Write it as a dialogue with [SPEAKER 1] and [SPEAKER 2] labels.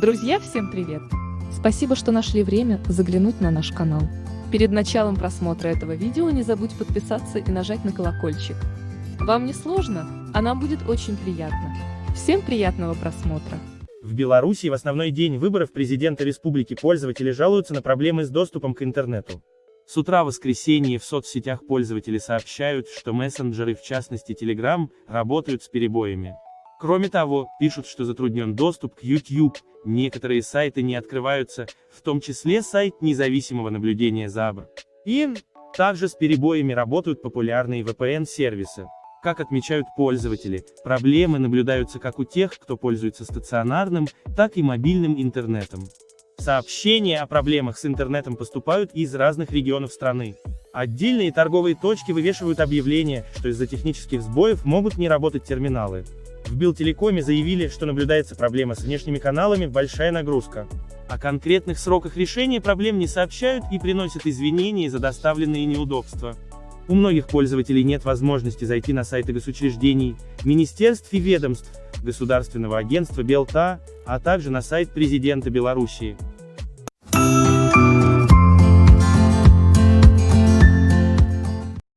[SPEAKER 1] Друзья, всем привет! Спасибо, что нашли время заглянуть на наш канал. Перед началом просмотра этого видео не забудь подписаться и нажать на колокольчик. Вам не сложно, а нам будет очень приятно. Всем приятного просмотра!
[SPEAKER 2] В Беларуси в основной день выборов президента республики пользователи жалуются на проблемы с доступом к интернету. С утра в воскресенье в соцсетях пользователи сообщают, что мессенджеры, в частности Telegram, работают с перебоями. Кроме того, пишут, что затруднен доступ к YouTube, некоторые сайты не открываются, в том числе сайт независимого наблюдения за АБР. И также с перебоями работают популярные VPN-сервисы. Как отмечают пользователи, проблемы наблюдаются как у тех, кто пользуется стационарным, так и мобильным интернетом. Сообщения о проблемах с интернетом поступают из разных регионов страны. Отдельные торговые точки вывешивают объявления, что из-за технических сбоев могут не работать терминалы. В Билтелекоме заявили, что наблюдается проблема с внешними каналами, большая нагрузка. О конкретных сроках решения проблем не сообщают и приносят извинения за доставленные неудобства. У многих пользователей нет возможности зайти на сайты госучреждений, министерств и ведомств, Государственного агентства Белта, а также на сайт президента Белоруссии.